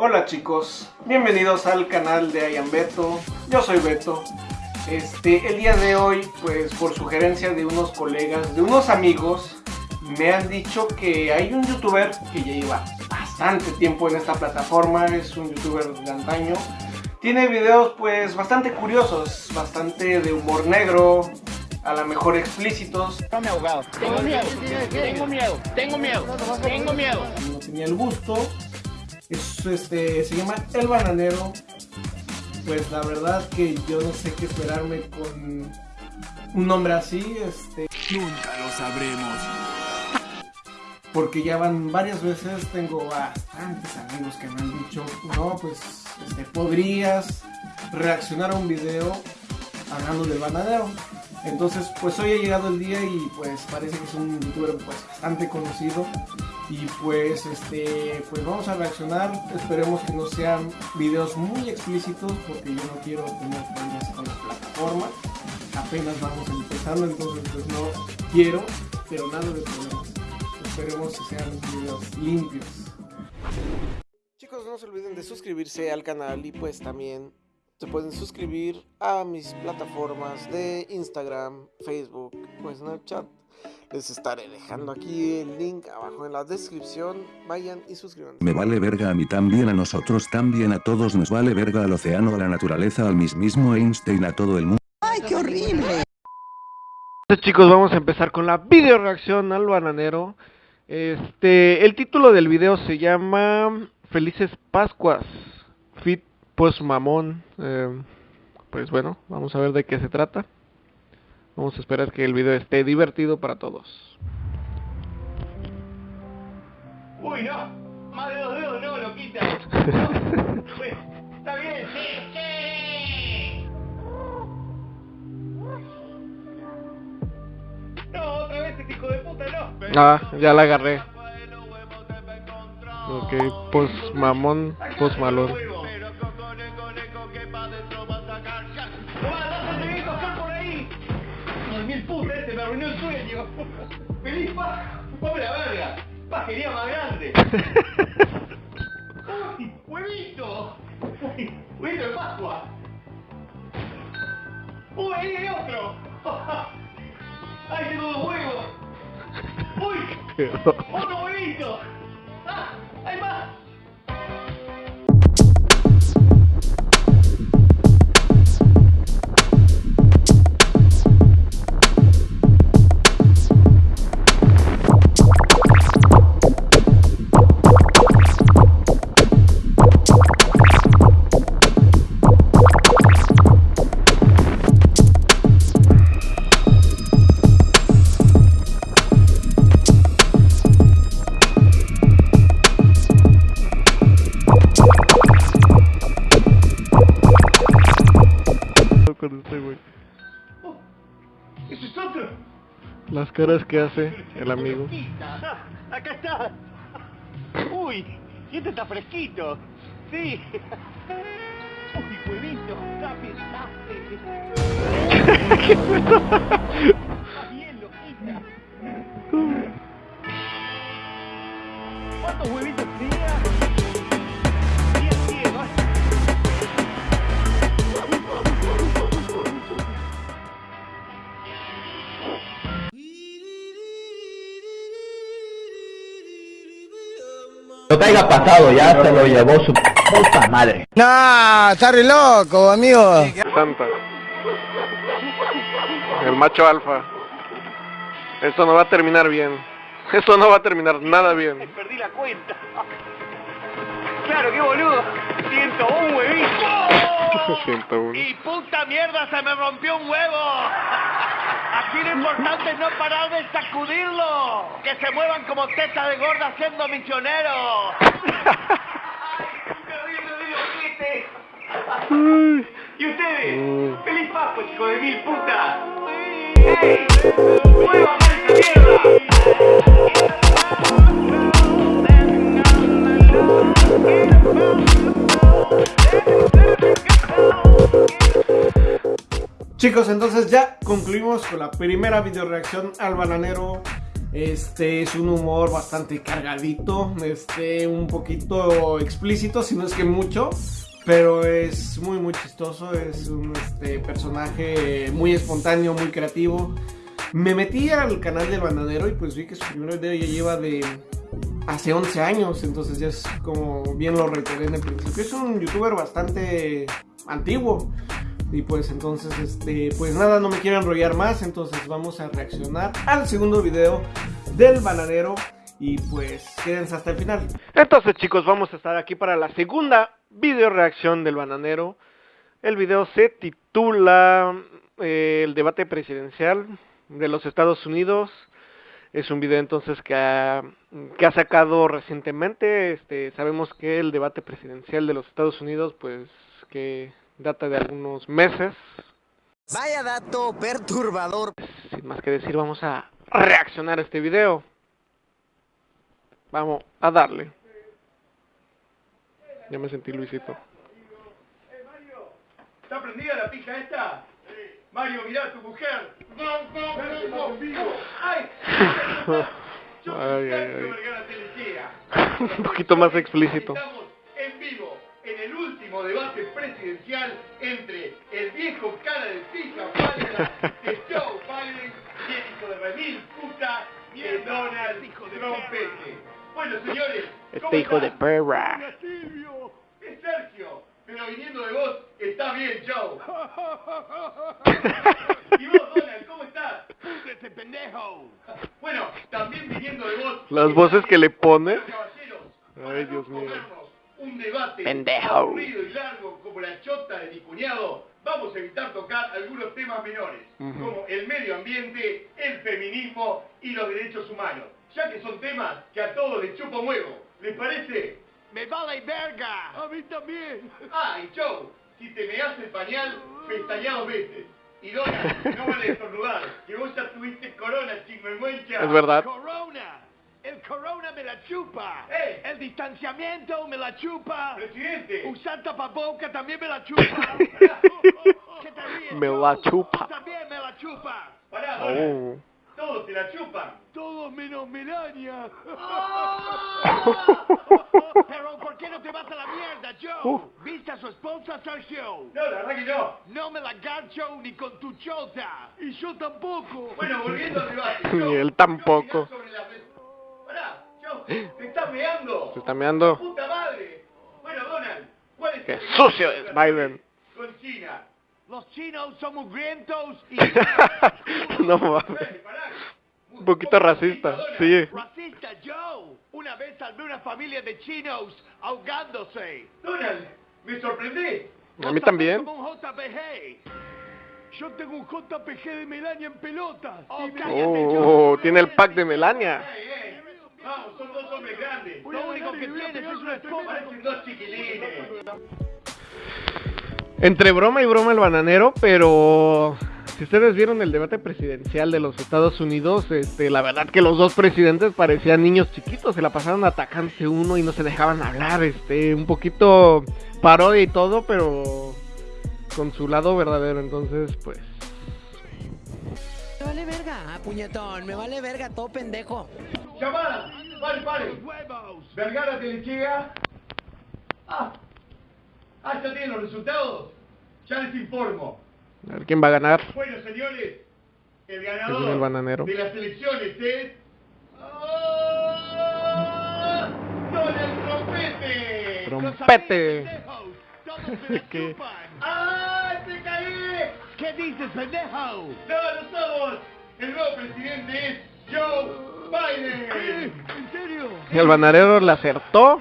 Hola chicos, bienvenidos al canal de Ian Beto, yo soy Beto. Este, el día de hoy, pues por sugerencia de unos colegas, de unos amigos, me han dicho que hay un youtuber que ya lleva bastante tiempo en esta plataforma, es un youtuber de antaño. Tiene videos pues bastante curiosos, bastante de humor negro, a lo mejor explícitos. No me ahogado. Tengo miedo, tengo miedo, tengo miedo, tengo miedo. No tenía el gusto. Es, este, se llama El Bananero. Pues la verdad que yo no sé qué esperarme con un nombre así. Este, Nunca lo sabremos. porque ya van varias veces, tengo bastantes amigos que me han dicho, no, pues este, podrías reaccionar a un video hablando del bananero. Entonces, pues hoy ha llegado el día y pues parece que es un youtuber pues bastante conocido y pues este pues vamos a reaccionar, esperemos que no sean videos muy explícitos porque yo no quiero tener problemas con la plataforma. Apenas vamos empezando, entonces pues no quiero, pero nada de problemas. Esperemos que sean videos limpios. Chicos, no se olviden de suscribirse al canal y pues también se pueden suscribir a mis plataformas de Instagram, Facebook o Snapchat. Les estaré dejando aquí el link abajo en la descripción. Vayan y suscríbanse. Me vale verga a mí también, a nosotros también, a todos nos vale verga al océano, a la naturaleza, al mismísimo Einstein, a todo el mundo. Entonces chicos, vamos a empezar con la video reacción al bananero. Este, el título del video se llama Felices Pascuas. Fit Post Mamón. Eh, pues bueno, vamos a ver de qué se trata. Vamos a esperar que el video esté divertido para todos. Uy, no. Más de dos dedos no, lo quita. No. Pues, Está bien. Sí, sí. No, otra vez este hijo de puta, no. Ah, ya la agarré. Ok, post mamón, post malón. Arruinó el sueño. ¡Feliz Pascua! ¡Pobre la verga! ¡Pajería más grande! ¡Uy, huevito! ¡Uy, huevito de Pascua! ¡Uy, ahí hay otro! ¡Ay, tengo dos huevos! ¡Uy! ¡Otro huevito! ¡Ese es otro! Las caras que hace el amigo. Ah, Acá está. Uy, y este está fresquito. Sí. Uy, huevito, dame, dame. Está bien, loquita. ¿Cuántos huevitos tenía? Lo que haya pasado ya se lo llevó su puta madre. Nah, está re loco, amigo. Santa. El macho alfa. Esto no va a terminar bien. Esto no va a terminar nada bien. Perdí la cuenta. Claro, qué boludo. 101 huevito. 101. Y puta mierda, se me rompió un huevo. Aquí lo importante es no parar de sacudirlo. Que se muevan como tetas de gorda siendo misioneros. ¿Y ustedes? ¡Feliz Pascua, chico de mil putas! ¡Ey! ¡Muevan esa mierda! Chicos, entonces ya concluimos con la primera video reacción al bananero. Este es un humor bastante cargadito, este un poquito explícito, si no es que mucho, pero es muy muy chistoso, es un este, personaje muy espontáneo, muy creativo. Me metí al canal del bananero y pues vi que su primer video ya lleva de hace 11 años, entonces ya es como bien lo reiteré en el principio. Es un youtuber bastante antiguo. Y pues entonces, este, pues nada, no me quiero enrollar más, entonces vamos a reaccionar al segundo video del bananero y pues quédense hasta el final. Entonces chicos, vamos a estar aquí para la segunda video reacción del bananero. El video se titula eh, El debate presidencial de los Estados Unidos. Es un video entonces que ha, que ha sacado recientemente. Este, sabemos que el debate presidencial de los Estados Unidos, pues que data de algunos meses. Vaya dato perturbador. Sin más que decir, vamos a reaccionar a este video. Vamos a darle. Ya me sentí Luisito. ¿Está prendida la pija esta? Mario, mirá a tu mujer. ¡Ay! Yo soy Ay, ay. Un poquito más explícito. Último debate presidencial entre el viejo cara de pija Biden de Joe Biden y el hijo de remil puta de Donald Trompete. Bueno, señores, ¿cómo Este hijo de perra. Es Sergio, pero viniendo de vos está bien, Joe. ¿Y vos, Donald, cómo estás? ¡Púdrete, pendejo! Bueno, también viniendo de vos. Las voces que le pone. Caballeros, Ay, Dios mío. Un debate Pendejo. aburrido y largo como la chota de mi cuñado, vamos a evitar tocar algunos temas menores, Ujú. como el medio ambiente, el feminismo y los derechos humanos, ya que son temas que a todos les chupo un huevo. ¿Les parece? ¡Me vale verga! ¡A mí también! Ah, y Joe, si te me hace el pañal, pestañado veces. Y Dona, no vale estornudar, que vos ya tuviste corona, chingüengüencha. Es verdad. ¡Corona! El corona me la chupa. El distanciamiento me la chupa. Presidente. Usar tapaboca también me la chupa. ¿Qué te ríes, Me la chupa. También me la chupa. Pará, Oh. Todos te la chupan. Todos menos Melania. Pero ¿por qué no te vas a la mierda, Joe? Uh. ¿Viste a su esposa, Sergio? No, la verdad que no. No me la garcho ni con tu chota. Y yo tampoco. Bueno, volviendo al debate. Ni él tampoco. ¿qué opinás sobre la te estás meando. Se está meando. ¡Puta madre! Bueno, Donald, ¿cuál es Qué sucio es Biden. Con China. Los chinos son mugrientos y... No mames. Un poquito racista, sí. Racista, Joe. Una vez salvé una familia de chinos ahogándose. Donald, me sorprendí. A mí también. Como un JPG. Yo tengo un JPG de Melania en pelotas. Oh, Oh, tiene el pack de Melania. Vamos, son dos hombres grandes. Lo único Entre broma y broma el bananero, pero si ustedes vieron el debate presidencial de los Estados Unidos, este, la verdad que los dos presidentes parecían niños chiquitos, se la pasaron atacándose uno y no se dejaban hablar, este, un poquito parodia y todo, pero con su lado verdadero, entonces, pues, Me vale verga, ah, puñetón, me vale verga, todo pendejo. Llamada. Pare, pare. Vergara Telechea. Ah. Ah, ya tienen los resultados. Ya les informo. a ver quién va a ganar. Bueno, señores, el ganador el bananero. de las elecciones es... ¡Donald Trompete! Trompete. ¿Qué? ¡Ah! ¡Te caí! ¿Qué dices, pendejo? No, no somos. El nuevo presidente es. ¿En serio? El bananero le acertó,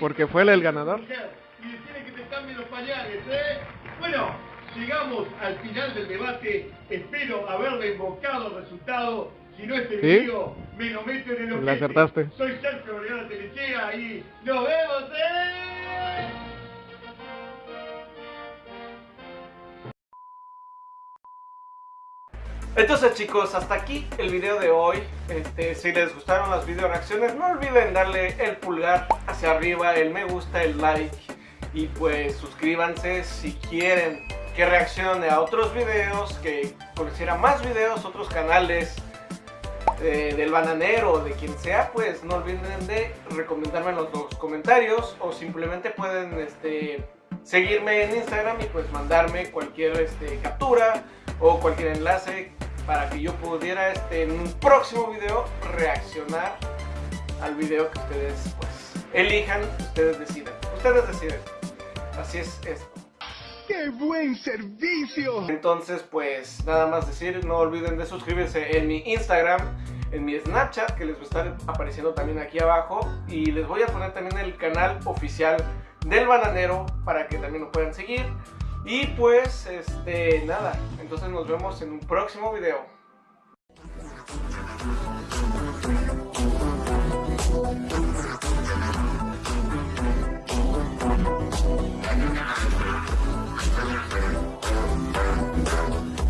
porque fue él el ganador. Y decirle que te cambien los pañales, ¿eh? Bueno, llegamos al final del debate. Espero haberle invocado el resultado. Si no es el ¿Sí? mío, me lo meto en el Le ojete. acertaste. Soy Sergio Vergara Telechea y nos vemos, ¿eh? Entonces chicos, hasta aquí el video de hoy. Este, si les gustaron las video reacciones, no olviden darle el pulgar hacia arriba, el me gusta, el like. Y pues suscríbanse si quieren que reaccione a otros videos, que conociera más videos, otros canales. eh, del bananero o de quien sea, pues no olviden de recomendarme en los, los comentarios o simplemente pueden este, seguirme en Instagram y pues mandarme cualquier este, captura o cualquier enlace para que yo pudiera este, en un próximo video reaccionar al video que ustedes pues elijan, ustedes deciden. Ustedes deciden. Así es esto. ¡Qué buen servicio! Entonces, pues nada más decir, no olviden de suscribirse en mi Instagram, en mi Snapchat, que les va a estar apareciendo también aquí abajo. Y les voy a poner también el canal oficial del bananero para que también lo puedan seguir. Y pues, este, nada, entonces nos vemos en un próximo video.